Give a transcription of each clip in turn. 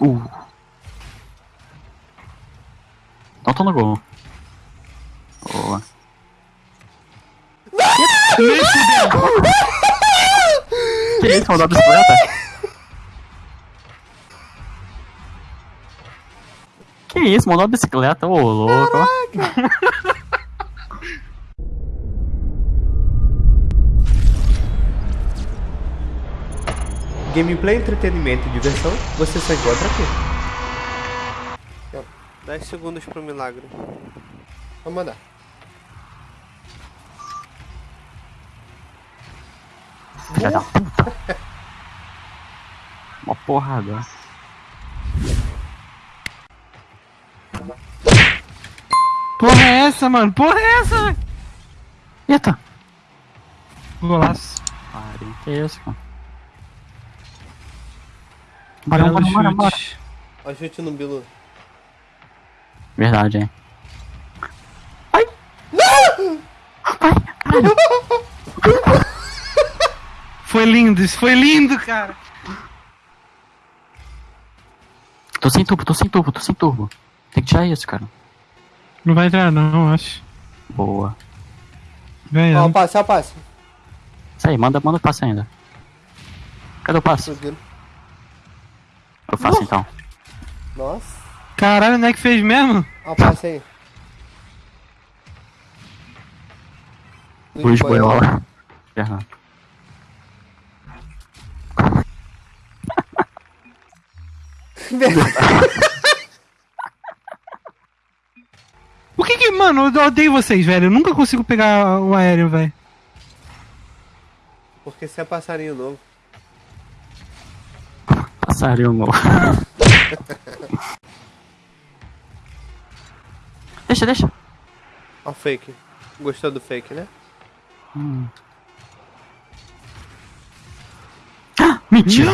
Uh. Não tô no gol. Boa. que isso, mandou a bicicleta? Que isso, mandou a bicicleta, ô louco. Gameplay, entretenimento e diversão, você só encontra aqui. 10 segundos pro milagre. Vamos mandar. Filha da puta. Uma porrada. Porra é essa, mano? Porra é essa? Eita. Golaço. Pare, que isso, cara. Bora, Belo bora, bora, bora. Ó, chute no Bilu. Verdade, hein. Ai! Ai, caralho. Foi lindo, isso foi lindo, cara. Tô sem turbo, tô sem turbo, tô sem turbo. Tem que tirar isso, cara. Não vai entrar não, acho. Boa. Ó, Ganhamos. o passe, ó, o passe. Isso aí, manda, manda o passe ainda. Cadê o passe? Eu faço então. Nossa. Caralho, não é que fez mesmo? Ó, o passe aí. Luiz Boiola. Fernando. Por que que, mano, eu odeio vocês, velho. Eu nunca consigo pegar o aéreo, velho. Porque você é passarinho novo. Deixa, deixa. Ó, fake. Gostou do fake, né? Mentira!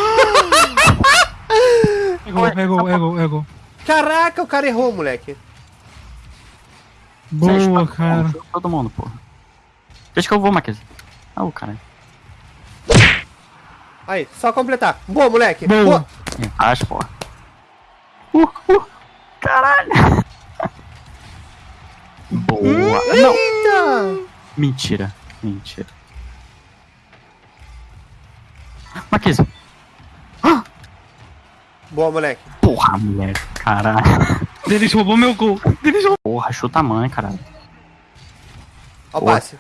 É gol, é gol, é gol, é gol. Caraca, o cara errou, moleque. Boa, Deixa, cara. Todo mundo, porra. Deixa que eu vou, Marquês. Ah, o cara. Aí, só completar. Boa, moleque. Boa. Acho, porra. Uh, uh. Caralho. Boa. Não. Eita! Mentira. Mentira. Marquês. Boa, moleque. Porra, moleque. Caralho. Denis roubou meu gol. Denis roubou. Porra, chuta a mãe, caralho. Ó, o Boa. passe.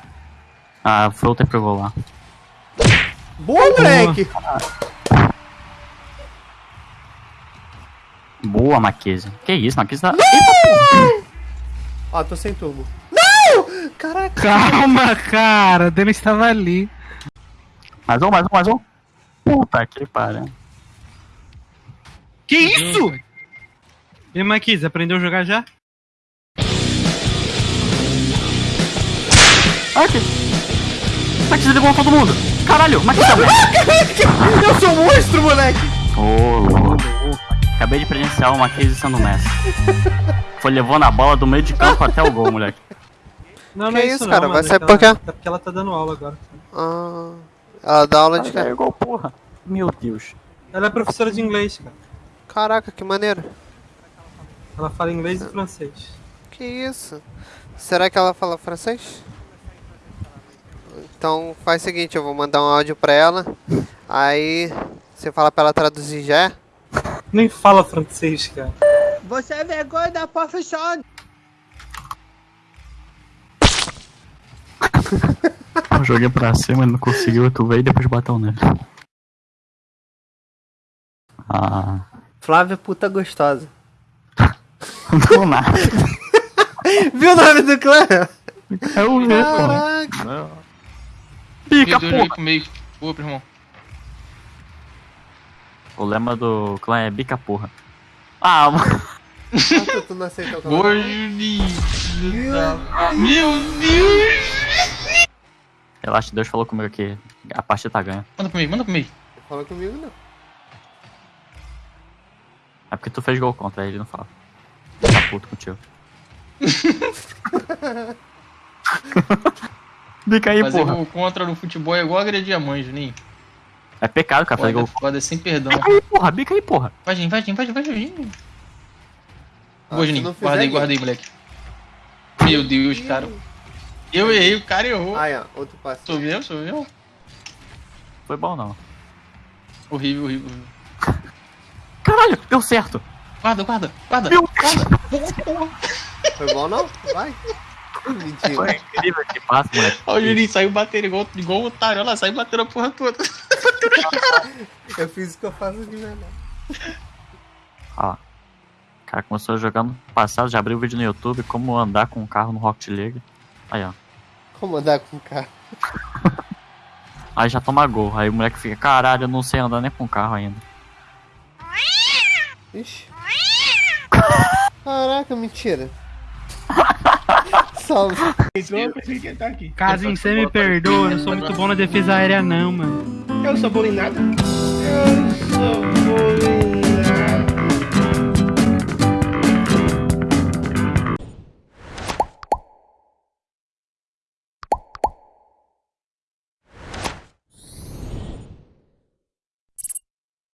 Ah, foi o tempo que eu vou lá. Boa, moleque. Boa, Marquesa. Que isso, Marquesa tá... Eita. Ó, tô sem turbo. Não! Caraca. Calma, cara. Denis tava ali. Mais um, mais um, mais um. Puta que pariu. Que isso? E Marquise, aprendeu a jogar já? Ai, que... Marquesa derrubou todo mundo. Caralho, Marquesa. Eu sou um monstro, moleque. Ô, louco. Acabei de presenciar o Marquesa sendo mestre. Foi levando a bola do meio de campo até o gol, moleque. Não, Que isso, cara? Vai sair por quê? É porque ela tá dando aula agora. Ah, ela dá aula de Mas é quê? igual porra. Meu Deus. Ela é professora de inglês, cara. Caraca, que maneiro. Ela fala inglês e francês. Que isso? Será que ela fala francês? Então faz o seguinte, eu vou mandar um áudio pra ela. Aí você fala pra ela traduzir já. Nem fala francês, cara. Você é vergonha da profissão. Eu joguei pra cima, ele não conseguiu, tu veio e depois bateu nele. Ah. Flávia puta gostosa. Não nada. Viu o nome do clã? É o Caraca. pô. Pica, porra. pro meio. Boa, meu irmão. O lema do clã é bica porra. Ah, mano. Nossa, tu não aceitou o. Boa, Juninho. Meu Deus. Relaxa, Deus falou comigo aqui. A partida tá ganha. Manda pro meio, manda pro meio. Fala comigo não. É porque tu fez gol contra ele, não fala. Tá puto contigo. Bica aí, Fazer porra. gol contra no futebol é igual agredir a mãe, Juninho. É pecado, cara, fazer gol. foda, sem perdão. Bica aí, porra, bica aí, porra. Vai, Juninho, vai, Juninho, vai, vai, Juninho. Ah, Boa, Juninho. não fizer, Guarda aí, guarda aí, moleque. Meu Deus, cara. Eu errei, o cara errou. Aí, ó, outro passe. Sou eu, sou eu. Foi bom, não. Horrível, horrível. horrível. Caralho, deu certo. Guarda, guarda, guarda. Meu guarda. Foi bom não? Vai. Mentira. Foi incrível que passa, moleque. Ó, o Juninho saiu batendo igual, igual um otário. Olha lá, saiu batendo a porra toda. Eu fiz o que eu faço de verdade. Ó. O cara começou jogando passado, já abriu o vídeo no YouTube, como andar com um carro no Rocket League. Aí, ó. Como andar com o carro? Aí já toma gol. Aí o moleque fica, caralho, eu não sei andar nem com carro ainda. Ixi. Caraca, mentira. Salve. Entrou, eu pensei que ele tá aqui. Casim, você me perdoa, eu não sou muito bom na defesa aérea, não, mano. Eu sou bom em nada. Eu sou